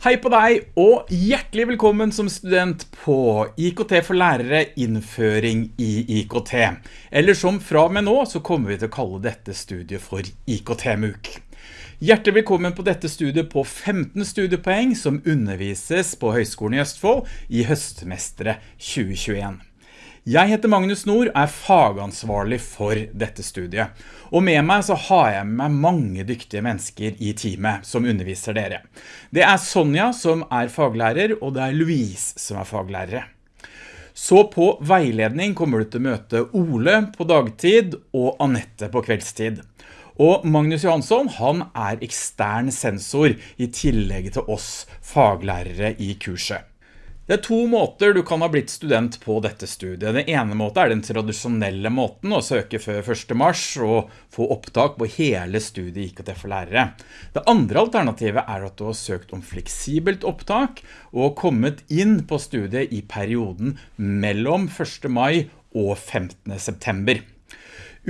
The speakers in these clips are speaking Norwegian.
Hei på deg, og hjertelig velkommen som student på IKT for lærere innføring i IKT. Eller som fra med nå, så kommer vi til å kalle dette studiet for IKT-MUK. Hjertelig velkommen på dette studiet på 15 studiepoeng som undervises på Høgskolen i Østfold i høstmestere 2021. Jeg heter Magnus Nord, er fagansvarlig for dette studiet. Og med meg så har jeg med mange dyktige mennesker i teamet som underviser dere. Det er Sonja som er faglærer, og det er Louise som er faglærere. Så på veiledning kommer du til å møte Ole på dagtid og Annette på kveldstid. Og Magnus Johansson, han er ekstern sensor i tillegg til oss faglærere i kurset. Det er to måter du kan ha blitt student på dette studiet. Den ene måten er den tradisjonelle måten å søke før 1. mars og få opptak på hele studiet IKT for lærere. Det andre alternativet er at du har søkt om fleksibelt opptak og kommet inn på studiet i perioden mellom 1. mai og 15. september.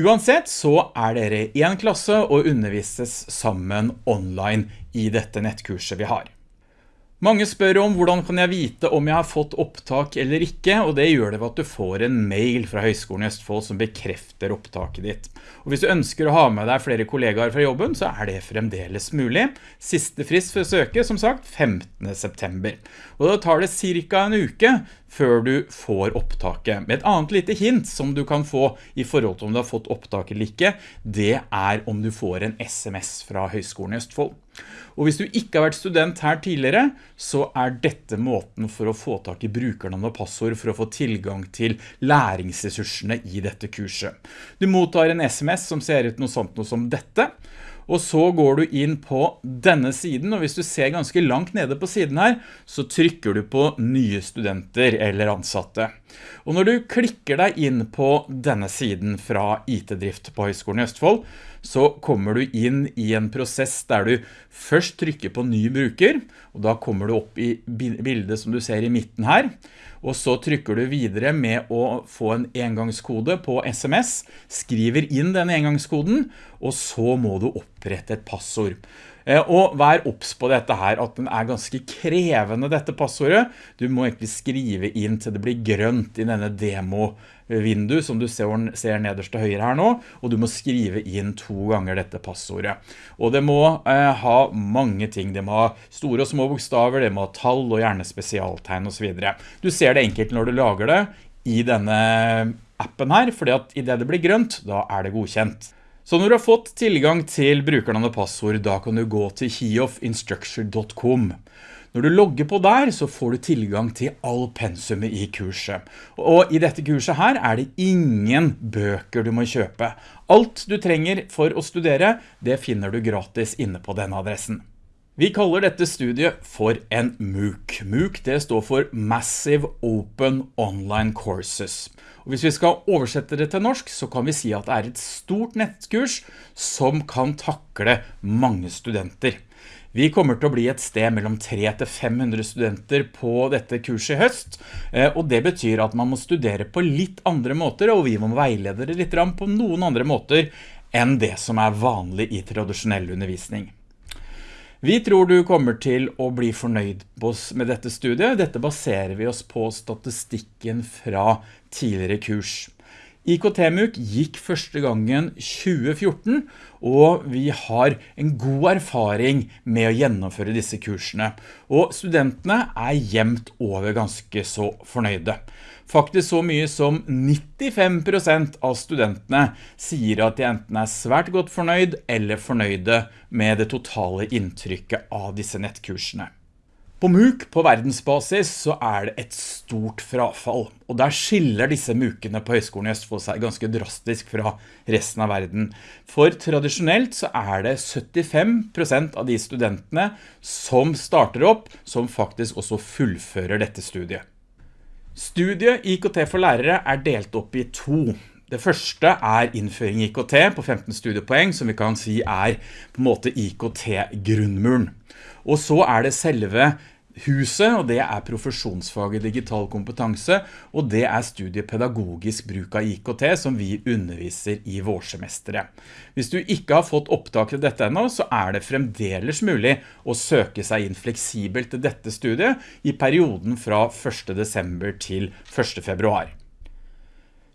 Uansett så er dere i en klasse og undervises sammen online i dette nettkurset vi har. Mange spør om hvordan kan jeg vite om jeg har fått opptak eller ikke, og det gjør det ved at du får en mail fra Høgskolen i Østfold som bekrefter opptaket ditt. Og hvis du ønsker å ha med deg flere kollegaer fra jobben, så er det fremdeles mulig. Siste frist for å søke, som sagt, 15. september. Og da tar det cirka en uke før du får opptaket. Med et annet lite hint som du kan få i forhold til om du har fått opptak eller ikke, det er om du får en SMS fra Høgskolen i Østfold. Og hvis du ikke har vært student her tidligere, så er dette måten for å få tak i brukernavn og passord for å få tilgang til læringsressursene i dette kurset. Du mottar en SMS som ser ut noe sånt noe som dette, og så går du inn på denne siden, og hvis du ser ganske langt nede på siden her, så trykker du på nye studenter eller ansatte. Og når du klikker deg inn på denne siden fra IT-drift på Høgskolen i Østfold, så kommer du inn i en prosess der du først trykker på ny bruker, og da kommer du opp i bildet som du ser i midten her, og så trykker du videre med å få en engangskode på SMS, skriver inn den engangskoden, og så må du opprette et passord. Eh, og vær opps på dette her, at den er ganske krevende dette passordet. Du må egentlig skrive inn til det blir grønt i denne demo-vindu som du ser, ser nederst til høyre her nå, og du må skrive inn to ganger dette passordet. Og det må eh, ha mange ting. Det må ha store og små bokstaver, det må ha tall og gjerne spesialtegn og så videre. Du ser det enkelt når du lager det i denne appen her, fordi at i det det blir grønt, da er det godkjent. Så når du har fått tilgang til brukernavn og passord, da kan du gå til heofinstructure.com. Når du logger på der, så får du tilgang til all pensumet i kurset. Og i dette kurset her er det ingen bøker du må kjøpe. Alt du trenger for å studere, det finner du gratis inne på denne adressen. Vi kaller dette studiet for en MOOC. MOOC det står for Massive Open Online Courses. Og hvis vi skal oversette det til norsk, så kan vi si at det er et stort nettkurs som kan takle mange studenter. Vi kommer til å bli et sted mellom 300-500 studenter på dette kurset i høst, eh, og det betyr at man må studere på litt andre måter, og vi må veilede dere litt på noen andre måter enn det som er vanlig i tradisjonell undervisning. Vi tror du kommer til å bli fornøyd med dette studiet. Dette baserer vi oss på statistikken fra tidligere kurs. IKT-MUK gikk første gangen 2014, og vi har en god erfaring med å gjennomføre disse kursene. Og studentene er jevnt over ganske så fornøyde. Faktisk så mye som 95% av studentene sier at de enten er svært godt fornøyd eller fornøyde med det totale inntrykket av disse nettkursene. På MOOC på verdensbasis så er det et stort frafall, og der skiller disse MOOCene på Høgskolen i Østfold seg ganske drastisk fra resten av verden. For tradisjonelt så er det 75% av de studentene som starter opp, som faktisk også fullfører dette studiet. Studiet IKT for lærere er delt opp i to. Det første er innføring i IKT på 15 studiepoeng, som vi kan si er på en måte IKT-grunnmuren. Og så er det selve huset, og det er profesjonsfaget digital kompetanse, og det er studiet pedagogisk bruk av IKT som vi underviser i vårsemesteret. Hvis du ikke har fått opptak til dette enda, så er det fremdeles mulig å søke seg inn fleksibelt til dette studiet i perioden fra 1. desember til 1. februar.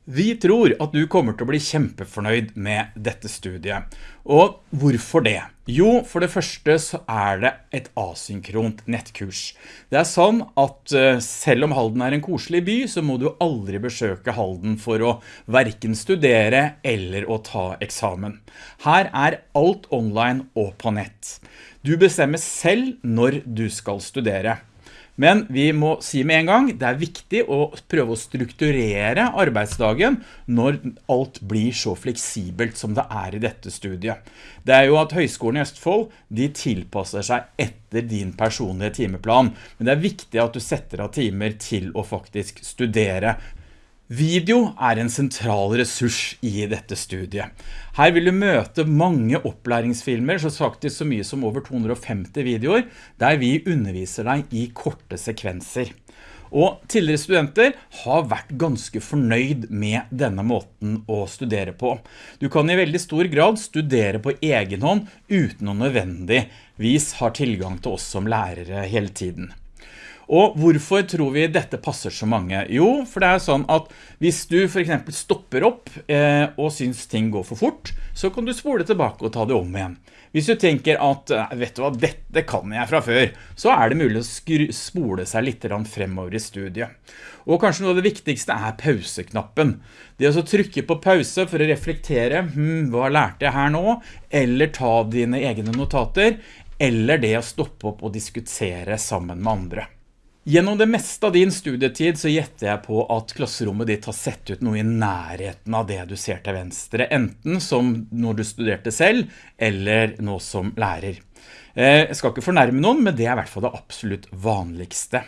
Vi tror at du kommer til å bli kjempefornøyd med dette studiet. Og hvorfor det? Jo, for det første så er det et asynkront nettkurs. Det er sånn at eh, selv om Halden er en koselig by, så må du aldri besøke Halden for å verken studere eller å ta eksamen. Her er alt online og på nett. Du bestemmer selv når du skal studere. Men vi må si med en gang, det er viktig å prøve å strukturere arbeidsdagen når alt blir så fleksibelt som det er i dette studiet. Det er jo at Høgskolen i Østfold, de tilpasser seg etter din personlige timeplan, men det er viktig at du setter av timer til å faktisk studere Video er en sentral ressurs i dette studiet. Her vil du møte mange opplæringsfilmer, så faktisk så mye som over 250 videoer, der vi underviser deg i korte sekvenser. Og tidligere studenter har vært ganske fornøyd med denne måten å studere på. Du kan i veldig stor grad studere på egen hånd uten å nødvendigvis har tilgang til oss som lærere hele tiden. Og hvorfor tror vi dette passer så mange? Jo, for det er sånn at hvis du for eksempel stopper opp eh, og syns ting går for fort, så kan du spole tilbake og ta det om igjen. Hvis du tenker at, vet du hva, dette kan jeg fra før, så er det mulig å spole seg litt fremover i studiet. Og kanskje noe av det viktigste er pauseknappen. Det å trykke på pause for å reflektere, hm, hva lærte jeg her nå? Eller ta dine egne notater, eller det å stoppe opp og diskutere sammen med andre. Gjennom det meste av din studietid så gjetter jeg på at klasserommet ditt har sett ut noe i nærheten av det du ser til venstre, enten som når du studerte selv, eller nå som lærer. Eh, jeg skal ikke fornærme noen, men det er i hvert fall det absolutt vanligste.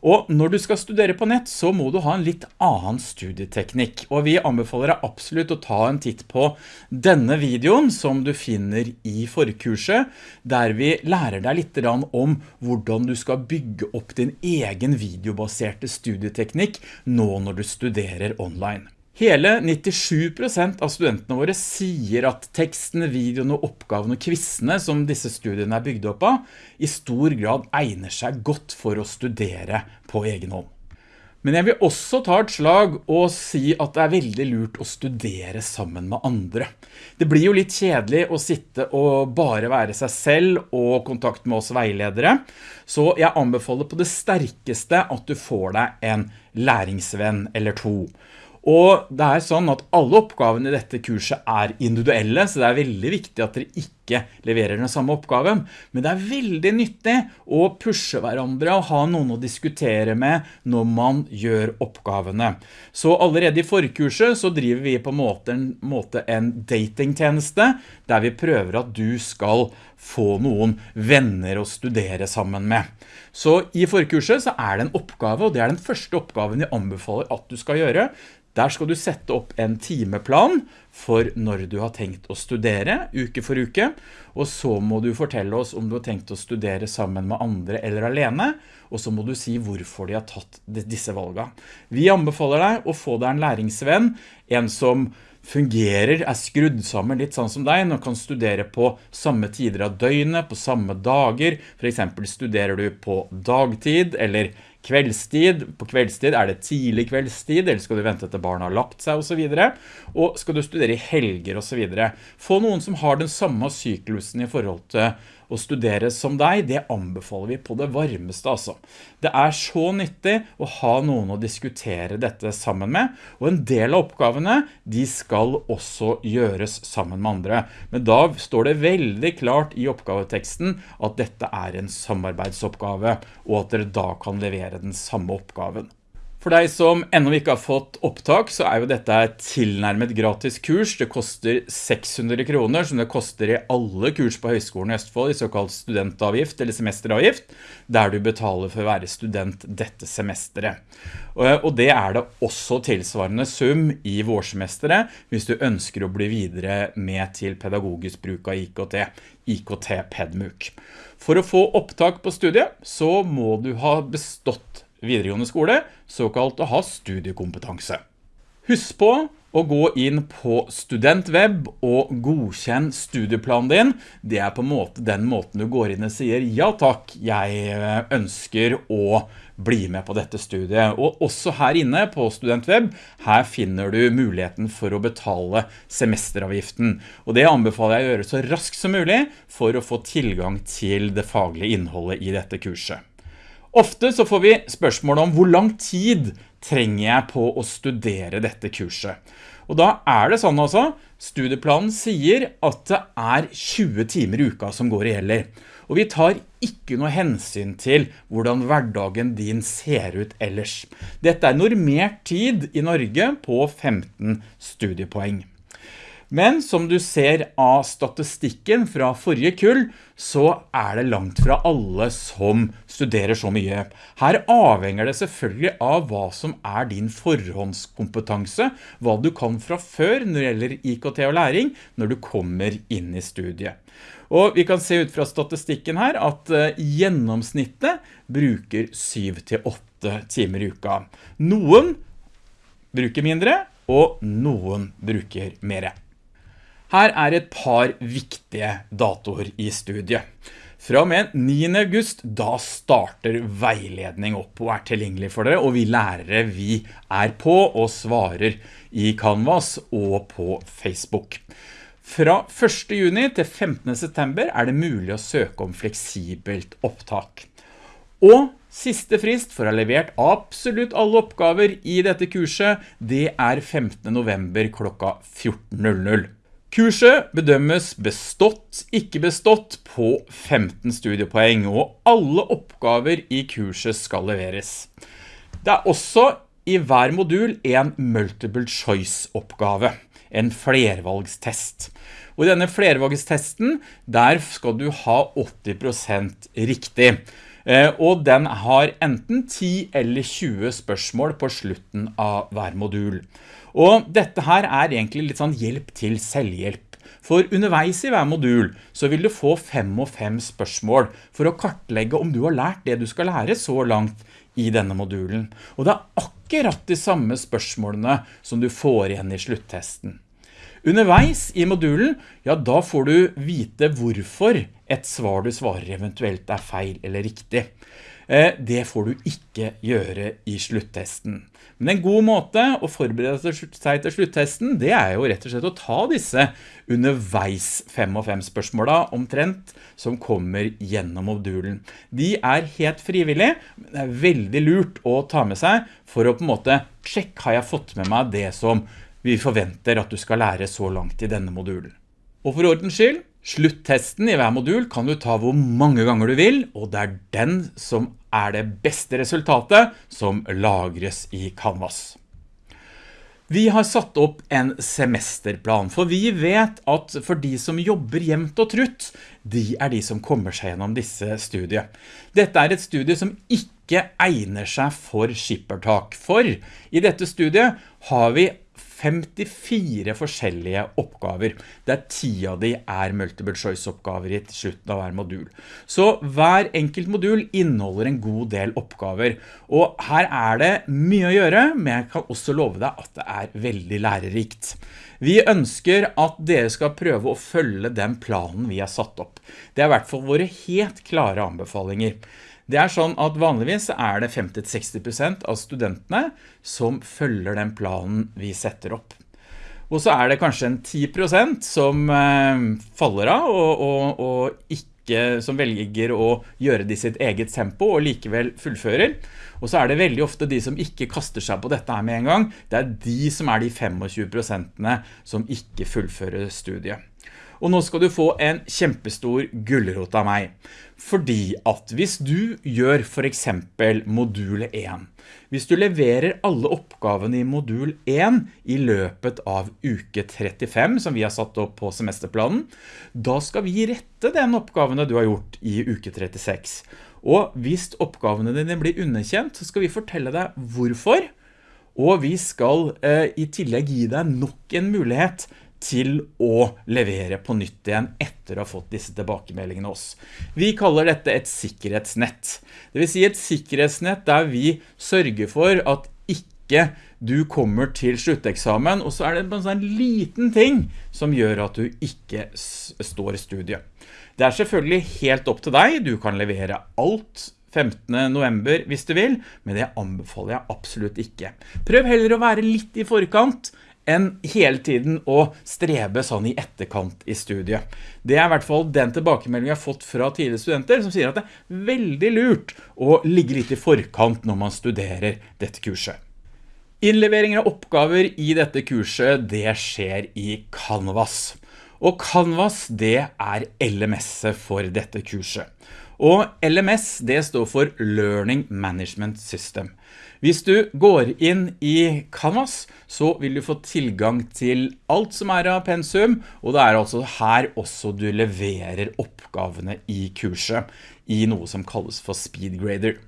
Og når du skal studere på nett, så må du ha en litt annen studieteknikk. Og vi anbefaler deg absolutt å ta en titt på denne videoen som du finner i forkurset, der vi lærer deg litt om hvordan du skal bygge opp din egen videobaserte studieteknikk nå når du studerer online. Hele 97% av studentene våre sier at tekstene, videoene, oppgavene og kvissene som disse studiene er bygd opp av, i stor grad egner seg godt for å studere på egen hånd. Men jeg vil også ta et slag og si at det er veldig lurt å studere sammen med andre. Det blir jo litt kjedelig å sitte og bare være seg selv og kontakt med oss veiledere, så jeg anbefaler på det sterkeste at du får deg en læringsvenn eller to. Og det er sånn at alle oppgavene i dette kurset er individuelle, så det er veldig viktig at dere ikke leverer den samme oppgaven. Men det er veldig nyttig å pushe hverandre og ha noen å diskutere med når man gjør oppgavene. Så allerede i forkurset så driver vi på en måte en, måte en datingtjeneste, der vi prøver at du skal få noen venner å studere sammen med. Så i forkurset så er det en oppgave, og det er den første oppgaven jeg anbefaler at du skal gjøre. Der skal du sette opp en timeplan for når du har tenkt å studere, uke for uke, og så må du fortelle oss om du har tenkt å studere sammen med andre eller alene, og så må du si hvorfor de har tatt disse valgene. Vi anbefaler deg å få deg en læringsvenn, en som fungerer, er skrudd sammen litt sånn som deg, og kan studere på samme tider av døgnet, på samme dager, for eksempel studerer du på dagtid, eller kveldstid, på kveldstid er det tidlig kveldstid, eller skal du vente til barna har lagt seg og så videre, og skal du studere i helger og så videre. Få noen som har den samme syklusen i forhold til å studere som deg, det anbefaler vi på det varmeste altså. Det er så nyttig å ha noen å diskutere dette sammen med, og en del av oppgavene, de skal også gjøres sammen med andre. Men da står det veldig klart i oppgaveteksten at dette er en samarbeidsoppgave, og at dere da kan levere den samme oppgaven. For deg som enda ikke har fått opptak, så er jo dette et tilnærmet gratis kurs. Det koster 600 kroner, som det koster i alle kurs på Høgskolen i Østfold, i såkalt studentavgift eller semesteravgift, der du betaler for å være student dette semesteret. Og det er det også tilsvarende sum i vårsemesteret, hvis du ønsker å bli videre med til pedagogisk bruk av IKT, IKT PedMUK. For å få opptak på studiet så må du ha bestått videregående skole, såkalt å ha studiekompetanse. Husk på å gå inn på studentweb og godkjenn studieplanen din. Det er på måte den måten du går inn og sier ja takk, jeg eh, ønsker å bli med på dette studiet. Og også her inne på studentweb, her finner du muligheten for å betale semesteravgiften. Og det anbefaler jeg å gjøre så raskt som mulig for å få tilgang til det faglige innholdet i dette kurset. Ofte så får vi spørsmål om hvor lang tid trenger jeg på å studere dette kurset. Og da er det sånn altså, studieplanen sier at det er 20 timer i uka som går i heller. Og vi tar ikke noe hensyn til hvordan hverdagen din ser ut ellers. Dette er normert tid i Norge på 15 studiepoeng. Men som du ser av statistikken fra forrige kull, så er det langt fra alle som studerer så mye. Her avhenger det selvfølgelig av hva som er din forhåndskompetanse, hva du kan fra før når det gjelder IKT og læring, når du kommer inn i studiet. Og vi kan se ut fra statistikken her at uh, gjennomsnittet bruker 7-8 timer i uka. Noen bruker mindre, og noen bruker mere. Her er et par viktige datoer i studiet. Fra og med 9. august, da starter veiledning opp og er tilgjengelig for dere, og vi lærere, vi er på og svarer i Canvas og på Facebook. Fra 1. juni til 15. september er det mulig å søke om fleksibelt opptak. Og siste frist for å ha levert absolutt alle oppgaver i dette kurset, det er 15. november klokka 14.00. Kurset bedømmes bestått, ikke bestått på 15 studiepoeng, og alle oppgaver i kurset skal leveres. Det er også i hver modul en multiple choice oppgave, en flervalgstest. Og i denne flervalgstesten, der skal du ha 80% riktig. Eh, og den har enten 10 eller 20 spørsmål på slutten av hver modul. Og dette her er egentlig litt sånn hjelp til selvhjelp. For underveis i hver modul så vil du få fem og fem spørsmål for å kartlegge om du har lært det du skal lære så langt i denne modulen. Og det er akkurat de samme spørsmålene som du får igjen i sluttesten. Underveis i modulen, ja da får du vite hvorfor et svar du svarer eventuelt er feil eller riktig. Eh, det får du ikke gjøre i sluttesten. Men en god måte å forberede seg til sluttesten, det er jo rett og slett å ta disse underveis 5 og 5 spørsmålene omtrent som kommer gjennom modulen. De er helt frivillige, men det er veldig lurt å ta med seg for å på en måte sjekke har jeg fått med meg det som vi forventer at du skal lære så langt i denne modulen. Og for ordens skyld, Sluttesten i hver modul kan du ta hvor mange ganger du vil, og det er den som er det beste resultatet som lagres i Canvas. Vi har satt opp en semesterplan, for vi vet at for de som jobber jevnt og trutt, de er de som kommer seg gjennom disse studiet. Dette er et studie som ikke egner seg for skippertak, for i dette studiet har vi 54 forskjellige oppgaver, der 10 av de er multiple choice oppgaver i slutten av hver modul. Så hver enkelt modul inneholder en god del oppgaver, og her er det mye å gjøre, men jeg kan også love deg at det er veldig lærerikt. Vi ønsker at dere skal prøve å følge den planen vi har satt opp. Det er i hvert fall våre helt klare anbefalinger. Det er sånn at vanligvis er det 50-60% av studentene som følger den planen vi setter opp. Og så er det kanskje en 10% som eh, faller av og, og, og ikke, som velger å gjøre det i sitt eget tempo og likevel fullfører. Og så er det veldig ofte de som ikke kaster seg på dette her med en gang. Det er de som er de 25 prosentene som ikke fullfører studiet. Og nå skal du få en kjempestor gullerot av meg. Fordi at hvis du gjør for eksempel modul 1, hvis du leverer alle oppgavene i modul 1 i løpet av uke 35, som vi har satt opp på semesterplanen, da skal vi rette den oppgavene du har gjort i uke 36. Og hvis oppgavene dine blir underkjent, så skal vi fortelle deg hvorfor, og vi skal eh, i tillegg gi deg nok en mulighet til å levere på nytt igjen etter å ha fått disse tilbakemeldingene oss. Vi kaller dette et sikkerhetsnett. Det vil si et sikkerhetsnett der vi sørger for at ikke du kommer til slutteksamen, og så er det en sånn liten ting som gjør at du ikke står i studiet. Det er selvfølgelig helt opp til deg, du kan levere alt 15. november hvis du vil, men det anbefaler jeg absolutt ikke. Prøv heller å være litt i forkant enn hele tiden å strebe sånn i etterkant i studiet. Det er i hvert fall den tilbakemeldingen jeg har fått fra tidligere studenter som sier at det er veldig lurt å ligge litt i forkant når man studerer dette kurset. Innleveringer av oppgaver i dette kurset, det skjer i Canvas. Og Canvas, det er LMS-et for dette kurset. Og LMS det står for Learning Management System. Hvis du går inn i Canvas, så vil du få tilgang til alt som er av pensum, og det er altså her også du leverer oppgavene i kurset, i noe som kalles for SpeedGrader.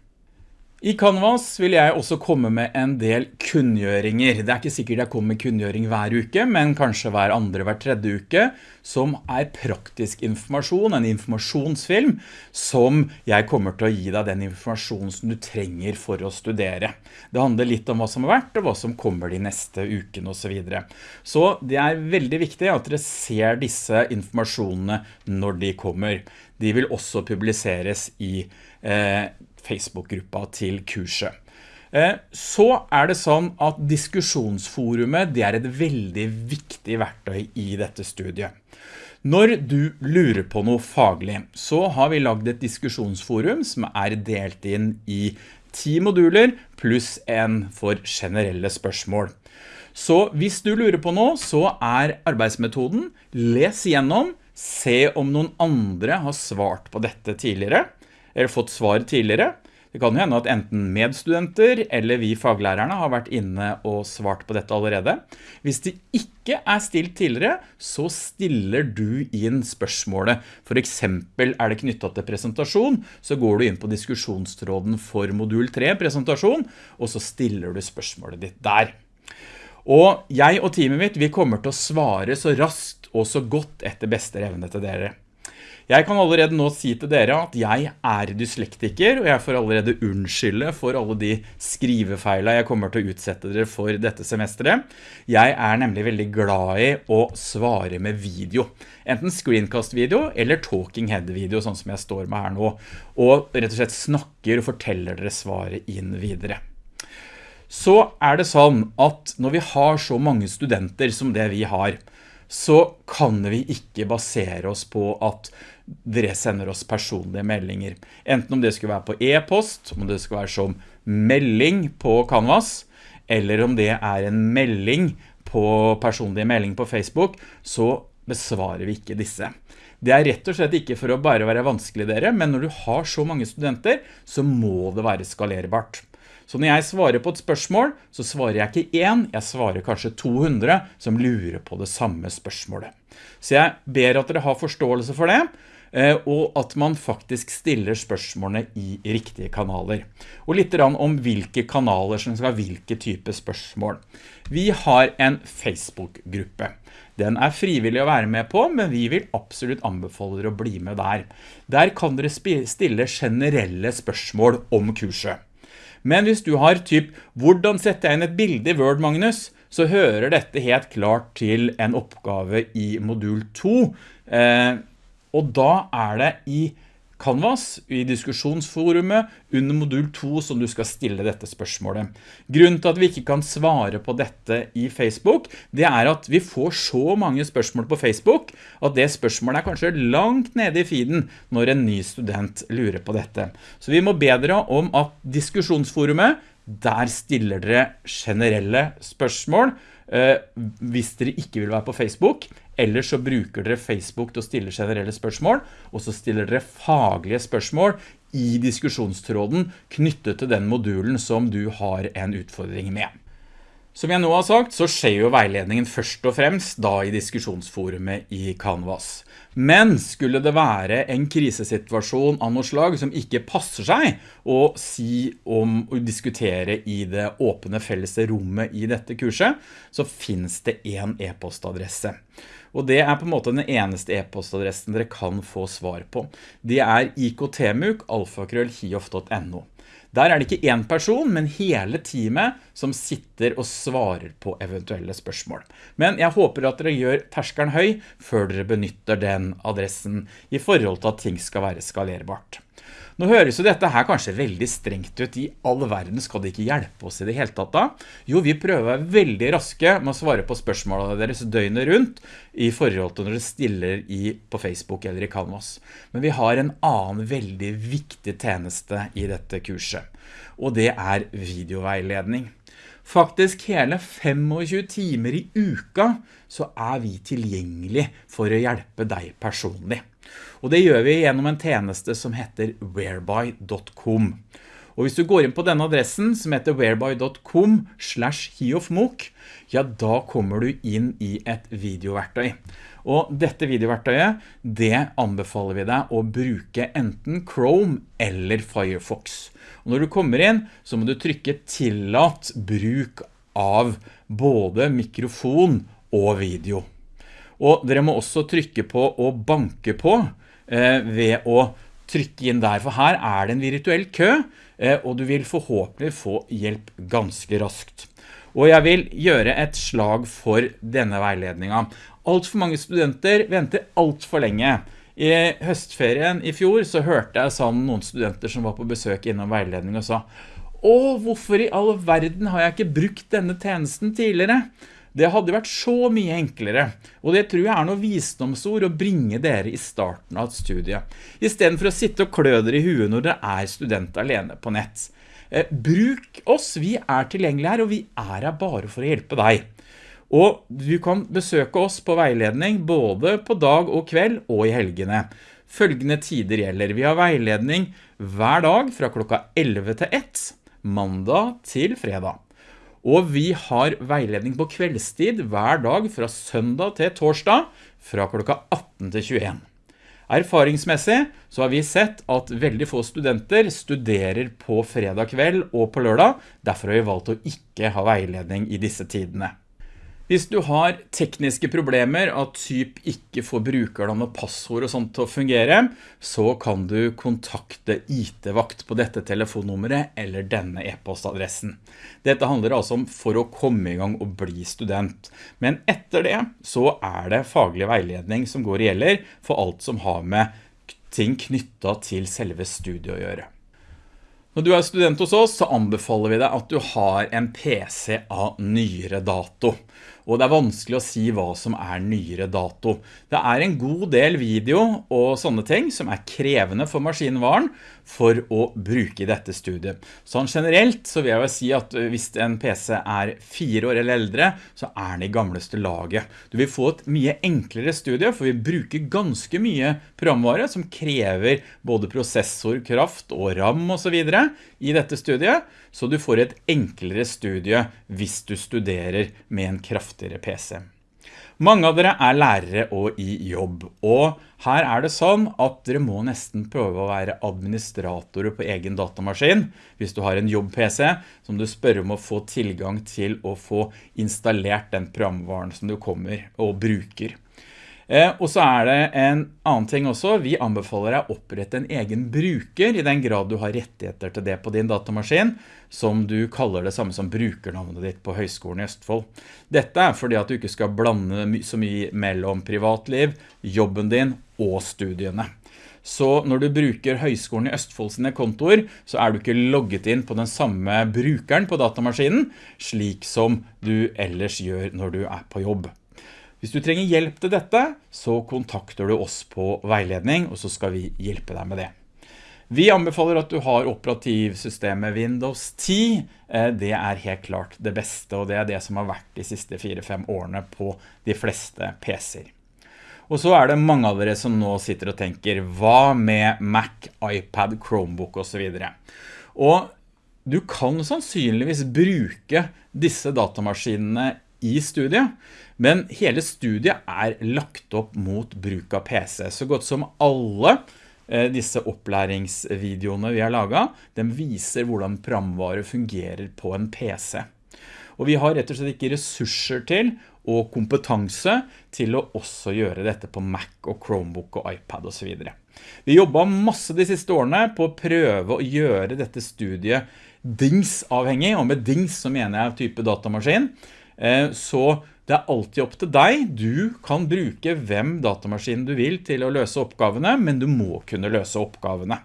I Canvas vil jeg også komme med en del kunngjøringer. Det er ikke sikkert jeg kommer med kunngjøring hver uke, men kanskje hver andre, hver tredje uke, som er praktisk informasjon, en informasjonsfilm, som jeg kommer til å gi deg den informasjonen som du trenger for å studere. Det handler litt om hva som har vært, og hva som kommer de neste ukene og så videre. Så det er veldig viktig at dere ser disse informasjonene når de kommer. De vil også publiseres i eh, Facebook-gruppa til kurset. Eh, så er det sånn at diskusjonsforumet det er et veldig viktig verktøy i dette studiet. Når du lurer på noe faglig, så har vi lagd et diskusjonsforum som er delt inn i ti moduler pluss en for generelle spørsmål. Så hvis du lurer på noe, så er arbeidsmetoden les igjennom, se om noen andre har svart på dette tidligere, eller fått svar tidligere. Det kan jo hende at enten medstudenter eller vi faglærerne har vært inne og svart på dette allerede. Hvis det ikke er stilt tidligere, så stiller du inn spørsmålet. For eksempel er det knyttet til presentasjon, så går du inn på diskusjonstråden for modul 3 presentasjon, og så stiller du spørsmålet ditt der. Og jeg og teamet mitt, vi kommer til å svare så raskt og så godt etter beste evne til dere. Jeg kan allerede nå si til dere at jeg er dyslektiker, og jeg får allerede unnskylde for alle de skrivefeilene jeg kommer til å utsette dere for dette semesteret. Jeg er nemlig veldig glad i å svare med video. Enten screencast-video eller talking head-video, sånn som jeg står med her nå. Og rett og slett snakker og forteller dere svaret inn videre. Så er det sånn at når vi har så mange studenter som det vi har, så kan vi ikke basere oss på at dere sender oss personlige meldinger. Enten om det skulle være på e-post, om det skulle være som melding på Canvas, eller om det er en melding på personlige melding på Facebook, så besvarer vi ikke disse. Det er rett og slett ikke for å bare være vanskelig dere, men når du har så mange studenter, så må det være skalerbart. Så når jeg svarer på et spørsmål, så svarer jeg ikke én, jeg svarer kanskje 200 som lurer på det samme spørsmålet. Så jeg ber at dere har forståelse for det, Eh, og at man faktisk stiller spørsmålene i riktige kanaler. Og litt om hvilke kanaler som skal ha hvilke type spørsmål. Vi har en Facebook-gruppe. Den er frivillig å være med på, men vi vil absolutt anbefale dere å bli med der. Der kan dere stille generelle spørsmål om kurset. Men hvis du har typ, hvordan setter jeg inn et bilde i Word, Magnus? Så hører dette helt klart til en oppgave i modul 2, eh, og da er det i Canvas, i diskusjonsforumet, under modul 2 som du skal stille dette spørsmålet. Grunnen til at vi ikke kan svare på dette i Facebook, det er at vi får så mange spørsmål på Facebook, at det spørsmålet er kanskje langt nede i feeden når en ny student lurer på dette. Så vi må bedre om at diskusjonsforumet, der stiller dere generelle spørsmål, Eh, hvis dere ikke vil være på Facebook, eller så bruker dere Facebook til å stille generelle spørsmål, og så stiller dere faglige spørsmål i diskusjonstråden knyttet til den modulen som du har en utfordring med. Som jeg nå har sagt, så skjer jo veiledningen først og fremst da i diskusjonsforumet i Canvas. Men skulle det være en krisesituasjon av noe slag som ikke passer seg å si om å diskutere i det åpne felles rommet i dette kurset, så finnes det en e-postadresse. Og det er på en måte den eneste e-postadressen dere kan få svar på. Det er iktmuk, alfakrøll.hiof.no. Der er det ikke en person, men hele teamet som sitter og svarer på eventuelle spørsmål. Men jeg håper at dere gjør terskeren høy før dere benytter den adressen i forhold til at ting skal være skalerbart. Nå høres jo dette her kanskje veldig strengt ut. I all verden skal det ikke hjelpe oss i det hele tatt da. Jo, vi prøver å være veldig raske med å svare på spørsmålene deres døgnet rundt i forhold til når dere stiller i, på Facebook eller i Canvas. Men vi har en annen veldig viktig tjeneste i dette kurset, og det er videoveiledning. Faktisk hele 25 timer i uka så er vi tilgjengelig for å hjelpe deg personlig. Og det gjør vi gjennom en tjeneste som heter whereby.com. Og hvis du går inn på denne adressen som heter whereby.com slash hiofmok, ja da kommer du inn i et videoverktøy. Og dette videoverktøyet, det anbefaler vi deg å bruke enten Chrome eller Firefox. Og når du kommer inn, så må du trykke tillatt bruk av både mikrofon og video. Og dere må også trykke på å banke på eh, ved å trykke inn der, for her er det en virtuell kø, eh, og du vil forhåpentlig få hjelp ganske raskt. Og jeg vil gjøre et slag for denne veiledningen. Alt for mange studenter venter alt for lenge. I høstferien i fjor så hørte jeg sammen noen studenter som var på besøk innom veiledning og sa «Åh, hvorfor i all verden har jeg ikke brukt denne tjenesten tidligere?» Det hadde vært så mye enklere, og det tror jeg er noe visdomsord å bringe dere i starten av et studie, i stedet for å sitte og klø dere i huet når dere er student alene på nett. Eh, bruk oss, vi er tilgjengelige her, og vi er her bare for å hjelpe deg. Og du kan besøke oss på veiledning både på dag og kveld og i helgene. Følgende tider gjelder. Vi har veiledning hver dag fra klokka 11 til 1, mandag til fredag. Og vi har veiledning på kveldstid hver dag fra søndag til torsdag fra klokka 18 til 21. Erfaringsmessig så har vi sett at veldig få studenter studerer på fredag kveld og på lørdag, derfor har vi valgt å ikke ha veiledning i disse tidene. Hvis du har tekniske problemer, at typ ikke får brukernavn og passord og sånt til å fungere, så kan du kontakte IT-vakt på dette telefonnummeret eller denne e-postadressen. Dette handler altså om for å komme i gang og bli student. Men etter det så er det faglig veiledning som går i gjelder for alt som har med ting knyttet til selve studiet å gjøre. Når du er student hos oss, så anbefaler vi deg at du har en PC av nyere dato og det er vanskelig å si hva som er nyere dato. Det er en god del video og sånne ting som er krevende for maskinvaren for å bruke dette studiet. Sånn generelt så vil jeg jo si at hvis en PC er fire år eller eldre, så er den i gamleste laget. Du vil få et mye enklere studie, for vi bruker ganske mye programvare som krever både prosessor, kraft og RAM og så videre i dette studiet, så du får et enklere studie hvis du studerer med en kraftigere PC. Mange av dere er lærere og i jobb, og her er det sånn at dere må nesten prøve å være administratorer på egen datamaskin. Hvis du har en jobb-PC, som du spør om å få tilgang til å få installert den programvaren som du kommer og bruker. Eh, og så er det en annen ting også, vi anbefaler deg å opprette en egen bruker i den grad du har rettigheter til det på din datamaskin, som du kaller det samme som brukernavnet ditt på Høgskolen i Østfold. Dette er fordi at du ikke skal blande så mye mellom privatliv, jobben din og studiene. Så når du bruker Høgskolen i Østfold sine kontor, så er du ikke logget inn på den samme brukeren på datamaskinen, slik som du ellers gjør når du er på jobb. Hvis du trenger hjelp til dette, så kontakter du oss på veiledning, og så skal vi hjelpe deg med det. Vi anbefaler at du har operativsystemet Windows 10. Eh, det er helt klart det beste, og det er det som har vært de siste 4-5 årene på de fleste PC-er. Og så er det mange av dere som nå sitter og tenker, hva med Mac, iPad, Chromebook og så videre? Og du kan sannsynligvis bruke disse datamaskinene i studiet, men hele studiet er lagt opp mot bruk av PC. Så godt som alle eh, disse opplæringsvideoene vi har laget, den viser hvordan programvare fungerer på en PC. Og vi har rett og slett ikke ressurser til og kompetanse til å også gjøre dette på Mac og Chromebook og iPad og så videre. Vi jobbet masse de siste årene på å prøve å gjøre dette studiet dings-avhengig, og med dings så mener jeg type datamaskin. Eh, så det er alltid opp til deg. Du kan bruke hvem datamaskinen du vil til å løse oppgavene, men du må kunne løse oppgavene.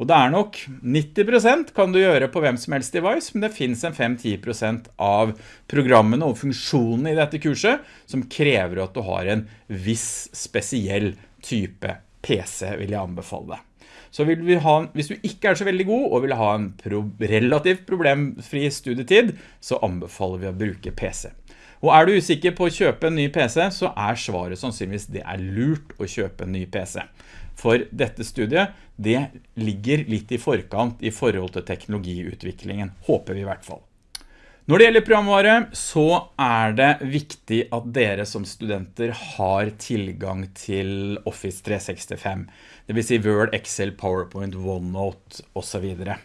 Og det er nok 90% kan du gjøre på hvem som helst device, men det finnes en 5-10% av programmene og funksjonene i dette kurset som krever at du har en viss spesiell type PC, vil jeg anbefale deg. Så ha, hvis du ikke er så veldig god og vil ha en pro relativt problemfri studietid, så anbefaler vi å bruke PC. Og er du usikker på å kjøpe en ny PC, så er svaret sannsynligvis det er lurt å kjøpe en ny PC. For dette studiet, det ligger litt i forkant i forhold til teknologiutviklingen, håper vi i hvert fall. Når det gjelder programvare, så er det viktig at dere som studenter har tilgang til Office 365. Det vil si Word, Excel, PowerPoint, OneNote og så videre.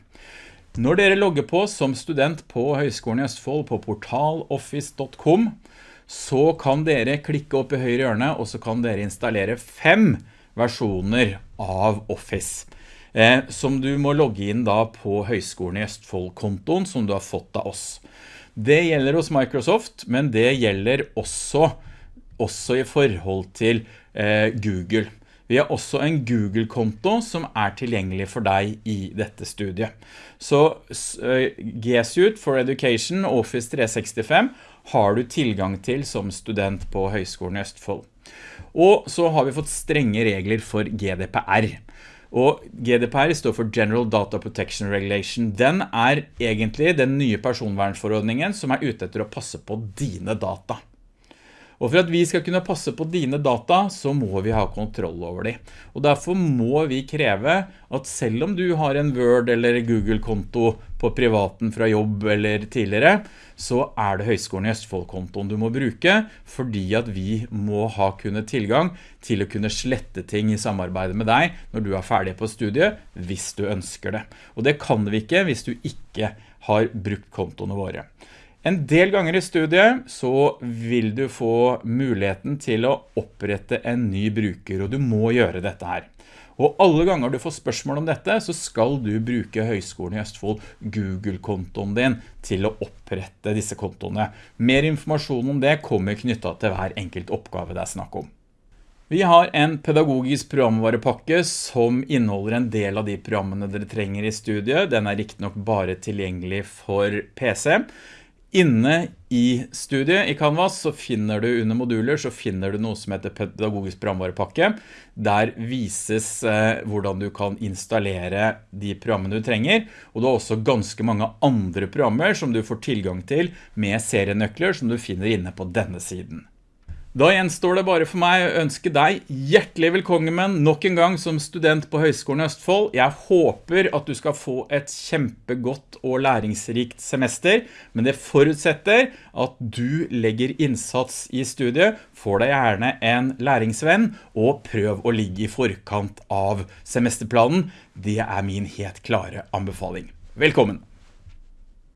Når dere logger på som student på Høgskolen i Østfold på portaloffice.com, så kan dere klikke opp i høyre hjørne, og så kan dere installere fem versjoner av Office. Eh, som du må logge inn da på Høgskolen i Østfold-kontoen som du har fått av oss. Det gjelder hos Microsoft, men det gjelder også, også i forhold til eh, Google. Vi har også en Google-konto som er tilgjengelig for deg i dette studiet. Så uh, G-Suite for Education Office 365 har du tilgang til som student på Høgskolen i Østfold. Og så har vi fått strenge regler for GDPR. Og GDPR står for General Data Protection Regulation. Den er egentlig den nye personvernforordningen som er ute etter å passe på dine data. Og for at vi skal kunne passe på dine data, så må vi ha kontroll over de. Og derfor må vi kreve at selv om du har en Word eller Google-konto på privaten fra jobb eller tidligere, så er det Høgskolen i Østfold-kontoen du må bruke, fordi at vi må ha kunnet tilgang til å kunne slette ting i samarbeid med deg når du er ferdig på studiet, hvis du ønsker det. Og det kan vi ikke hvis du ikke har brukt kontoene våre. En del ganger i studiet så vil du få muligheten til å opprette en ny bruker, og du må gjøre dette her. Og alle ganger du får spørsmål om dette, så skal du bruke Høgskolen i Østfold Google-kontoen din til å opprette disse kontoene. Mer informasjon om det kommer knyttet til hver enkelt oppgave det er snakk om. Vi har en pedagogisk programvarepakke som inneholder en del av de programmene dere trenger i studiet. Den er riktig nok bare tilgjengelig for PC. Inne i studiet i Canvas så finner du under moduler så finner du noe som heter pedagogisk programvarepakke. Der vises eh, hvordan du kan installere de programmene du trenger, og du har også ganske mange andre programmer som du får tilgang til med serienøkler som du finner inne på denne siden. Da gjenstår det bare for meg å ønske deg hjertelig velkommen nok en gang som student på Høgskolen i Østfold. Jeg håper at du skal få et kjempegodt og læringsrikt semester, men det forutsetter at du legger innsats i studiet, får deg gjerne en læringsvenn, og prøv å ligge i forkant av semesterplanen. Det er min helt klare anbefaling. Velkommen!